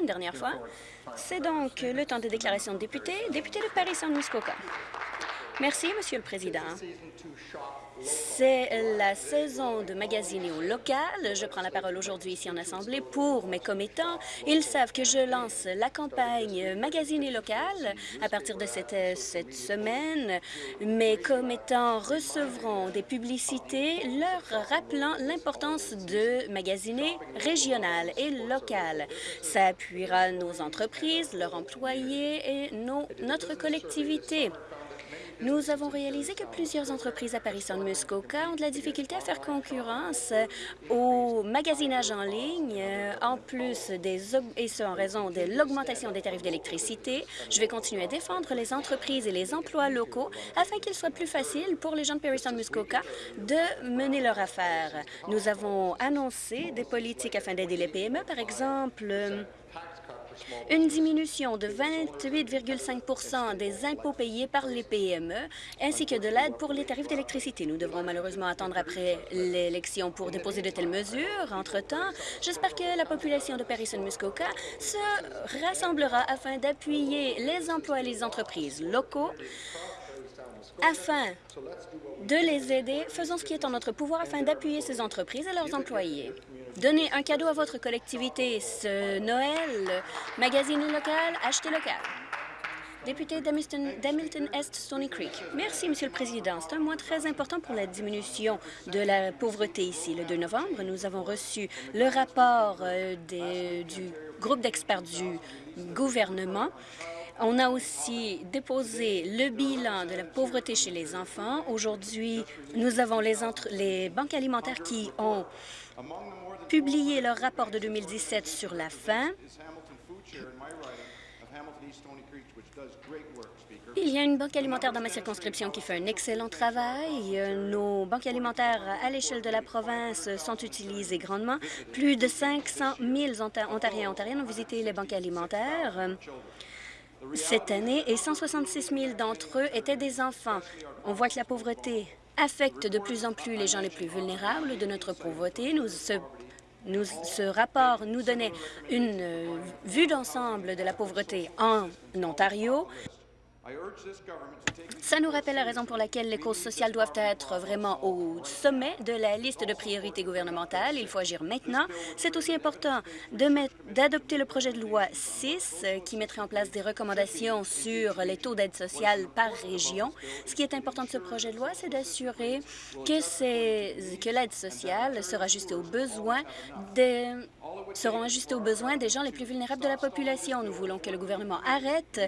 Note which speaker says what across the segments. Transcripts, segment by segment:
Speaker 1: Une dernière fois. C'est donc le temps des déclarations de députés. Député de Paris-Saint-Muskoka. Merci, Monsieur le Président. C'est la saison de magasiner au local. Je prends la parole aujourd'hui ici en Assemblée pour mes commettants. Ils savent que je lance la campagne Magasiner local à partir de cette, semaine. Mes commettants recevront des publicités leur rappelant l'importance de magasiner régional et local. Ça appuiera nos entreprises, leurs employés et notre collectivité. Nous avons réalisé que plusieurs entreprises à Paris-Saint-Muskoka ont de la difficulté à faire concurrence au magasinage en ligne, euh, en plus des et ce en raison de l'augmentation des tarifs d'électricité. Je vais continuer à défendre les entreprises et les emplois locaux afin qu'il soit plus facile pour les gens de Paris-Saint-Muskoka de mener leur affaire. Nous avons annoncé des politiques afin d'aider les PME, par exemple une diminution de 28,5% des impôts payés par les PME, ainsi que de l'aide pour les tarifs d'électricité. Nous devrons malheureusement attendre après l'élection pour déposer de telles mesures. Entre-temps, j'espère que la population de Paris-Muskoka se rassemblera afin d'appuyer les emplois et les entreprises locaux afin de les aider. Faisons ce qui est en notre pouvoir afin d'appuyer ces entreprises et leurs employés. Donnez un cadeau à votre collectivité ce Noël. Magazine local, achetez local. Député d'Hamilton-Est, Stony Creek. Merci, Monsieur le Président. C'est un mois très important pour la diminution de la pauvreté ici. Le 2 novembre, nous avons reçu le rapport euh, du groupe d'experts du gouvernement on a aussi déposé le bilan de la pauvreté chez les enfants. Aujourd'hui, nous avons les, les banques alimentaires qui ont publié leur rapport de 2017 sur la faim. Il y a une banque alimentaire dans ma circonscription qui fait un excellent travail. Nos banques alimentaires à l'échelle de la province sont utilisées grandement. Plus de 500 000 Ontariens et Ontariennes ont visité les banques alimentaires cette année et 166 000 d'entre eux étaient des enfants. On voit que la pauvreté affecte de plus en plus les gens les plus vulnérables de notre pauvreté. Nous, ce, ce rapport nous donnait une euh, vue d'ensemble de la pauvreté en Ontario. Ça nous rappelle la raison pour laquelle les causes sociales doivent être vraiment au sommet de la liste de priorités gouvernementales. Il faut agir maintenant. C'est aussi important d'adopter le projet de loi 6 qui mettrait en place des recommandations sur les taux d'aide sociale par région. Ce qui est important de ce projet de loi, c'est d'assurer que, l'aide sociale sera ajustée aux besoins des aux besoins des gens les plus vulnérables de la population. Nous voulons que le gouvernement arrête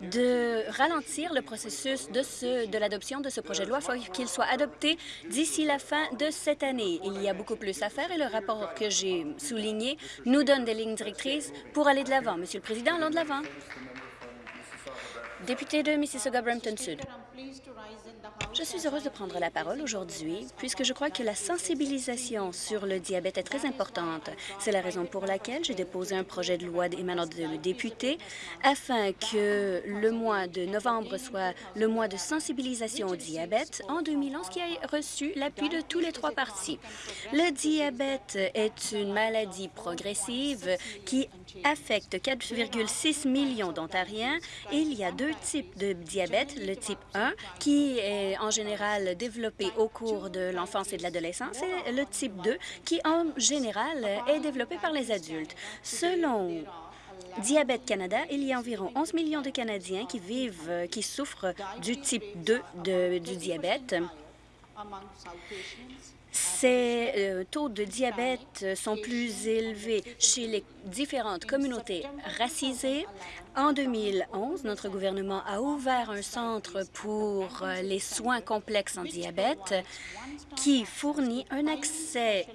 Speaker 1: de ralentir le processus de, de l'adoption de ce projet de loi. Il faut qu'il soit adopté d'ici la fin de cette année. Il y a beaucoup plus à faire et le rapport que j'ai souligné nous donne des lignes directrices pour aller de l'avant. Monsieur le Président, allons de l'avant. Député de Mississauga-Brampton-Sud. Je suis heureuse de prendre la parole aujourd'hui puisque je crois que la sensibilisation sur le diabète est très importante. C'est la raison pour laquelle j'ai déposé un projet de loi émanant de député afin que le mois de novembre soit le mois de sensibilisation au diabète en 2011 qui a reçu l'appui de tous les trois partis. Le diabète est une maladie progressive qui affecte 4,6 millions d'Ontariens. Il y a deux types de diabète, le type 1 qui est en général développé au cours de l'enfance et de l'adolescence et le type 2 qui en général est développé par les adultes. Selon Diabète Canada, il y a environ 11 millions de Canadiens qui vivent, qui souffrent du type 2 de, du diabète. Ces euh, taux de diabète sont plus élevés chez les différentes communautés racisées. En 2011, notre gouvernement a ouvert un centre pour euh, les soins complexes en diabète qui fournit un accès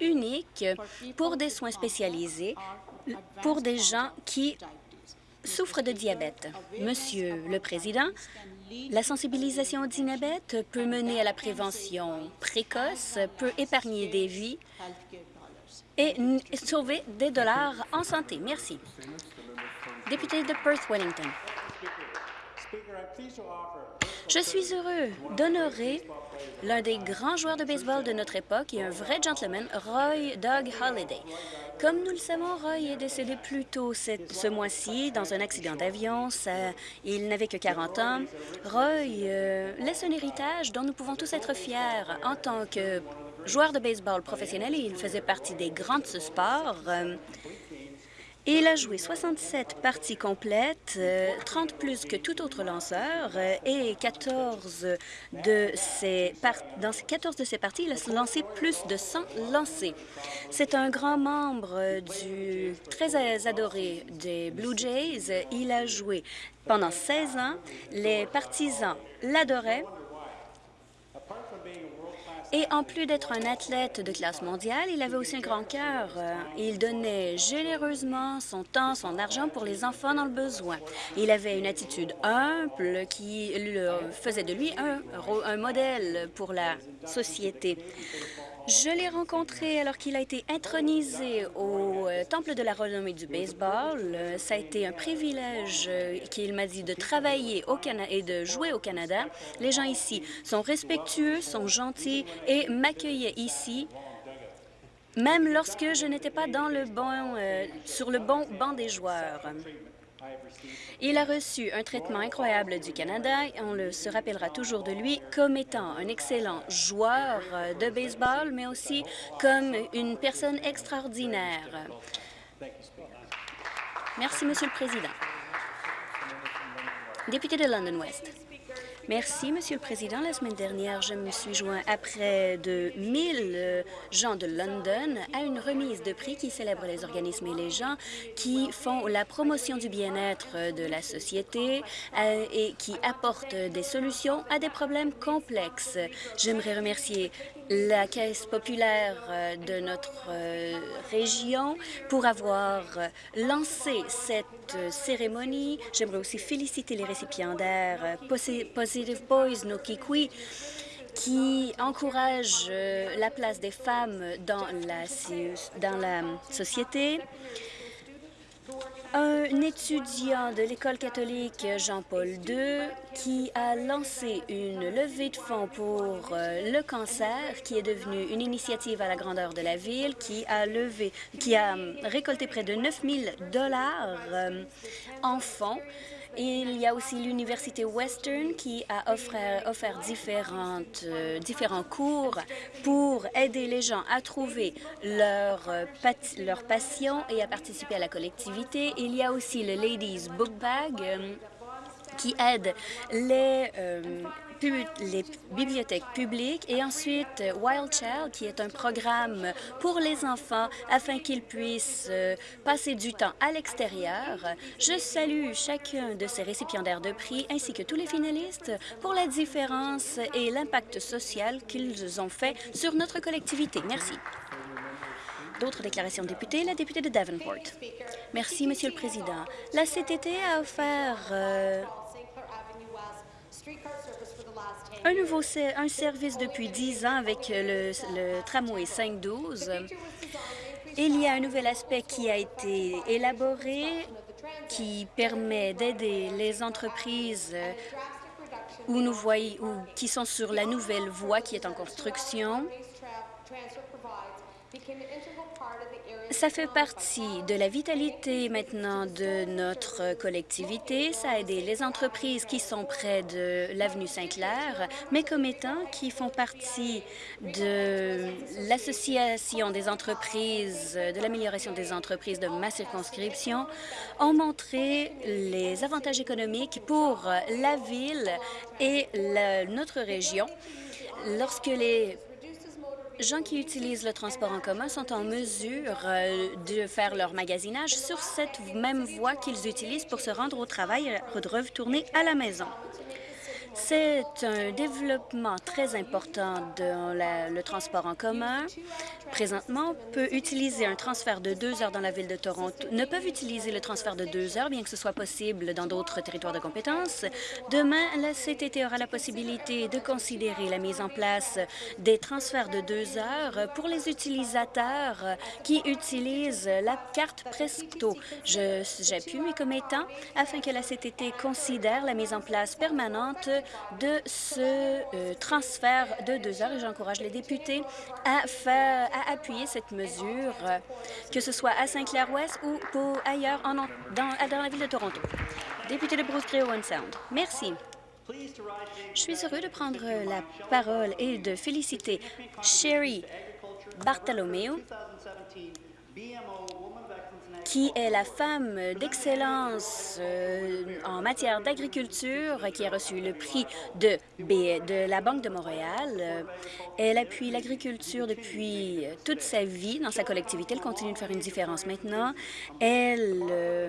Speaker 1: unique pour des soins spécialisés pour des gens qui souffrent de diabète. Monsieur le Président, la sensibilisation au diabète peut mener à la prévention précoce, peut épargner des vies et sauver des dollars en santé. Merci. Député de Perth-Wellington. Je suis heureux d'honorer l'un des grands joueurs de baseball de notre époque et un vrai gentleman, Roy Doug Holliday. Comme nous le savons, Roy est décédé plus tôt ce mois-ci dans un accident d'avion. Il n'avait que 40 ans. Roy euh, laisse un héritage dont nous pouvons tous être fiers en tant que joueur de baseball professionnel. Il faisait partie des grands de ce sport. Euh, il a joué 67 parties complètes, 30 euh, plus que tout autre lanceur, euh, et 14 de ses dans 14 de ses parties, il a lancé plus de 100 lancés. C'est un grand membre du très adoré des Blue Jays. Il a joué pendant 16 ans. Les partisans l'adoraient et en plus d'être un athlète de classe mondiale, il avait aussi un grand cœur. Euh, il donnait généreusement son temps, son argent pour les enfants dans le besoin. Il avait une attitude humble qui faisait de lui un, un modèle pour la société. Je l'ai rencontré alors qu'il a été intronisé au euh, Temple de la renommée du baseball. Euh, ça a été un privilège euh, qu'il m'a dit de travailler au Canada et de jouer au Canada. Les gens ici sont respectueux, sont gentils et m'accueillaient ici même lorsque je n'étais pas dans le bon, sur le bon banc des joueurs. Il a reçu un traitement incroyable du Canada et on le, se rappellera toujours de lui comme étant un excellent joueur euh, de baseball, mais aussi comme une personne extraordinaire. Merci, Monsieur le Président. Député de London West. Merci, Monsieur le Président. La semaine dernière, je me suis joint à près de 1000 euh, gens de London à une remise de prix qui célèbre les organismes et les gens qui font la promotion du bien-être de la société euh, et qui apportent des solutions à des problèmes complexes. J'aimerais remercier la Caisse populaire euh, de notre euh, région pour avoir euh, lancé cette cérémonie. J'aimerais aussi féliciter les récipiendaires Boys, qui encouragent la place des femmes dans la, dans la société. Un étudiant de l'école catholique Jean-Paul II qui a lancé une levée de fonds pour euh, le cancer, qui est devenue une initiative à la grandeur de la ville, qui a levé, qui a récolté près de 9 000 dollars euh, en fonds il y a aussi l'Université Western qui a offert, différentes, euh, différents cours pour aider les gens à trouver leur, euh, leur passion et à participer à la collectivité. Il y a aussi le Ladies Book Bag euh, qui aide les les bibliothèques publiques et ensuite euh, Wild Child, qui est un programme pour les enfants afin qu'ils puissent euh, passer du temps à l'extérieur. Je salue chacun de ces récipiendaires de prix ainsi que tous les finalistes pour la différence et l'impact social qu'ils ont fait sur notre collectivité. Merci. D'autres déclarations de députés. La députée de Davenport. Merci, Monsieur le Président. La CTT a offert euh, un nouveau un service depuis 10 ans avec le, le tramway 512. Il y a un nouvel aspect qui a été élaboré qui permet d'aider les entreprises où nous voyons, ou qui sont sur la nouvelle voie qui est en construction ça fait partie de la vitalité maintenant de notre collectivité. Ça a aidé les entreprises qui sont près de l'avenue Saint-Clair, mes commettants qui font partie de l'Association des entreprises, de l'amélioration des entreprises de ma circonscription, ont montré les avantages économiques pour la ville et notre région lorsque les gens qui utilisent le transport en commun sont en mesure euh, de faire leur magasinage sur cette même voie qu'ils utilisent pour se rendre au travail et de retourner à la maison. C'est un développement très important dans le transport en commun. Présentement, peut utiliser un transfert de deux heures dans la ville de Toronto, ne peuvent utiliser le transfert de deux heures, bien que ce soit possible dans d'autres territoires de compétences. Demain, la CTT aura la possibilité de considérer la mise en place des transferts de deux heures pour les utilisateurs qui utilisent la carte Presto. J'appuie mes commettants afin que la CTT considère la mise en place permanente de ce euh, transfert de deux heures et j'encourage les députés à, faire, à appuyer cette mesure, que ce soit à Saint-Clair-Ouest ou ailleurs dans, la ville de Toronto. Député de Bruce Grey Owen Sound. Merci. Je suis heureux de prendre la parole et de féliciter Sherry Bartholomew, qui est la femme d'excellence euh, en matière d'agriculture, qui a reçu le prix de, de la Banque de Montréal. Elle appuie l'agriculture depuis toute sa vie dans sa collectivité. Elle continue de faire une différence maintenant. Elle... Euh,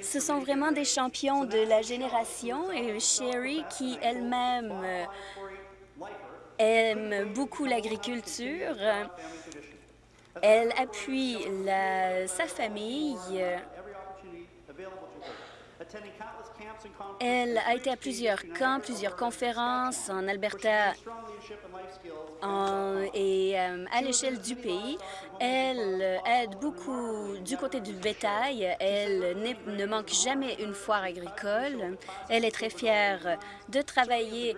Speaker 1: ce sont vraiment des champions de la génération et Sherry, qui elle-même euh, aime beaucoup l'agriculture, elle appuie sa famille. Elle a été à plusieurs camps, plusieurs conférences en Alberta et euh, à l'échelle du pays. Elle aide beaucoup du côté du bétail. Elle ne manque jamais une foire agricole. Elle est très fière de travailler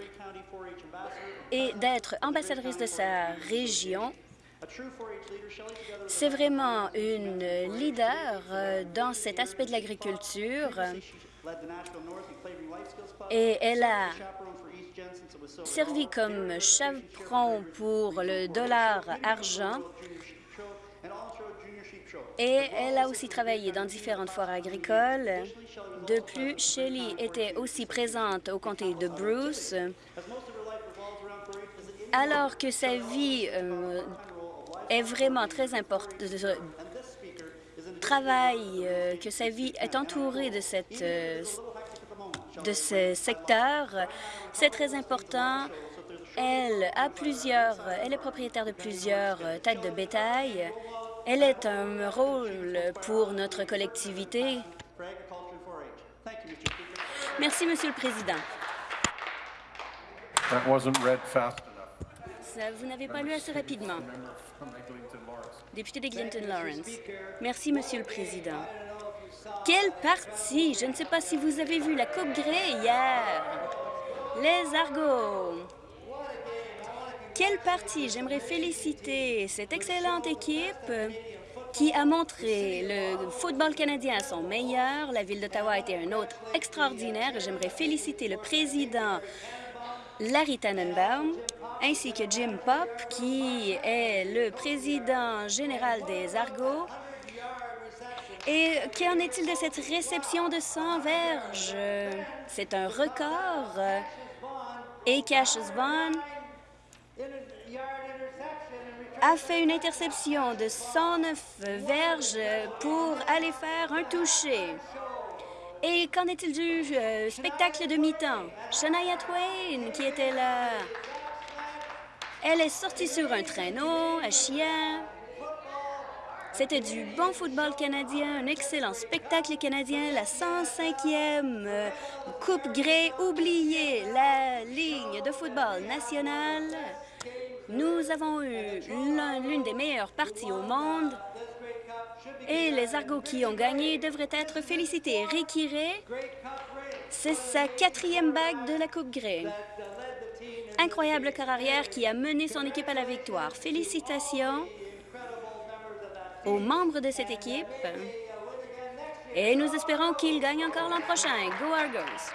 Speaker 1: et d'être ambassadrice de sa région. C'est vraiment une leader euh, dans cet aspect de l'agriculture et elle a servi comme chaperon pour le dollar argent et elle a aussi travaillé dans différentes foires agricoles. De plus, Shelley était aussi présente au comté de Bruce, alors que sa vie euh, est vraiment très importante, travail, euh, que sa vie est entourée de, cette, euh, de ce secteur, c'est très important. Elle a plusieurs, elle est propriétaire de plusieurs têtes de bétail. Elle est un rôle pour notre collectivité. Merci, Monsieur le Président. Vous n'avez pas lu assez rapidement. Député de Clinton-Lawrence. Merci, Monsieur le Président. Quel parti! Je ne sais pas si vous avez vu la Coupe Grey hier. Les Argos. Quel parti! J'aimerais féliciter cette excellente équipe qui a montré le football canadien à son meilleur. La Ville d'Ottawa a été un autre extraordinaire. J'aimerais féliciter le président Larry Tannenbaum, ainsi que Jim Pop, qui est le président général des Argos. Et qu'en est-il de cette réception de 100 verges? C'est un record. Et Cassius Vaughn a fait une interception de 109 verges pour aller faire un toucher. Et qu'en est-il du euh, spectacle de mi-temps? Shania Twain, qui était là, elle est sortie sur un traîneau à chien. C'était du bon football canadien, un excellent spectacle canadien, la 105e euh, Coupe Grey, oubliée la ligne de football nationale. Nous avons eu l'une des meilleures parties au monde et les Argos qui ont gagné devraient être félicités. Ricky c'est sa quatrième bague de la Coupe Grey. Incroyable carrière qui a mené son équipe à la victoire. Félicitations aux membres de cette équipe et nous espérons qu'ils gagnent encore l'an prochain. Go Argos!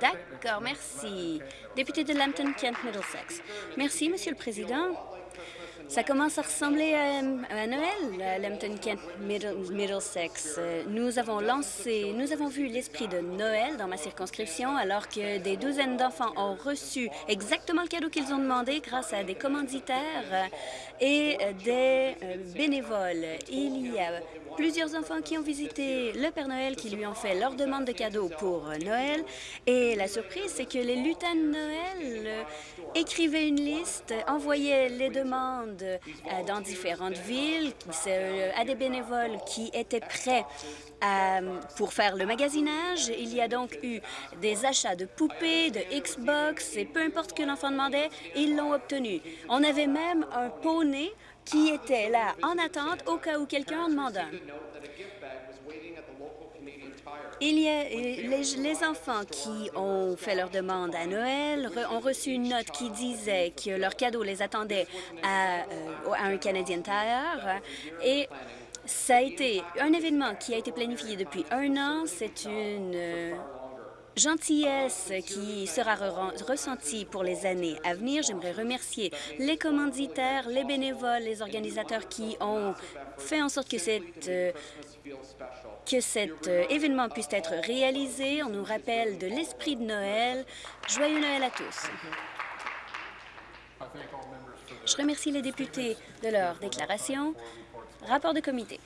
Speaker 1: D'accord, merci. Député de Lambton-Kent Middlesex. Merci, Monsieur le Président. Ça commence à ressembler à, Noël, à Lambton Kent Middlesex. Nous avons lancé, nous avons vu l'esprit de Noël dans ma circonscription alors que des douzaines d'enfants ont reçu exactement le cadeau qu'ils ont demandé grâce à des commanditaires et des euh, bénévoles. Il y a plusieurs enfants qui ont visité le Père Noël, qui lui ont fait leur demande de cadeaux pour Noël. Et la surprise, c'est que les lutins de Noël euh, écrivaient une liste, envoyaient les demandes euh, dans différentes villes euh, à des bénévoles qui étaient prêts pour faire le magasinage. Il y a donc eu des achats de poupées, de Xbox, et peu importe ce que l'enfant demandait, ils l'ont obtenu. On avait même un poney qui était là en attente au cas où quelqu'un en demande un. Il y a les, enfants qui ont fait leur demande à Noël ont reçu une note qui disait que leur cadeau les attendait à, euh, un Canadian Tire et ça a été un événement qui a été planifié depuis un an. C'est une euh, gentillesse qui sera ressentie pour les années à venir. J'aimerais remercier les commanditaires, les bénévoles, les organisateurs qui ont fait en sorte que euh, cet euh, événement puisse être réalisé. On nous rappelle de l'esprit de Noël. Joyeux Noël à tous. Je remercie les députés de leur déclaration. Rapport de comité.